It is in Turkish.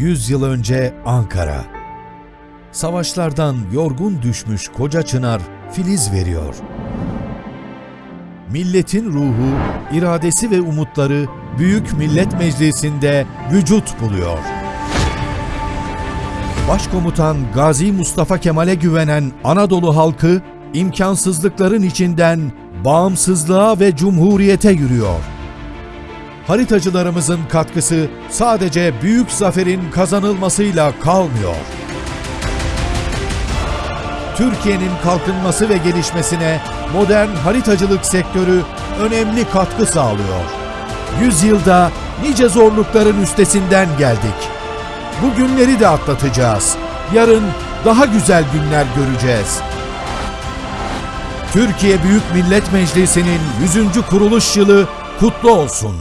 100 yıl önce Ankara. Savaşlardan yorgun düşmüş koca çınar filiz veriyor. Milletin ruhu, iradesi ve umutları Büyük Millet Meclisi'nde vücut buluyor. Başkomutan Gazi Mustafa Kemal'e güvenen Anadolu halkı imkansızlıkların içinden bağımsızlığa ve cumhuriyete yürüyor. Haritacılarımızın katkısı sadece büyük zaferin kazanılmasıyla kalmıyor. Türkiye'nin kalkınması ve gelişmesine modern haritacılık sektörü önemli katkı sağlıyor. Yüzyılda nice zorlukların üstesinden geldik. Bu günleri de atlatacağız. Yarın daha güzel günler göreceğiz. Türkiye Büyük Millet Meclisi'nin 100. kuruluş yılı kutlu olsun.